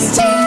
this time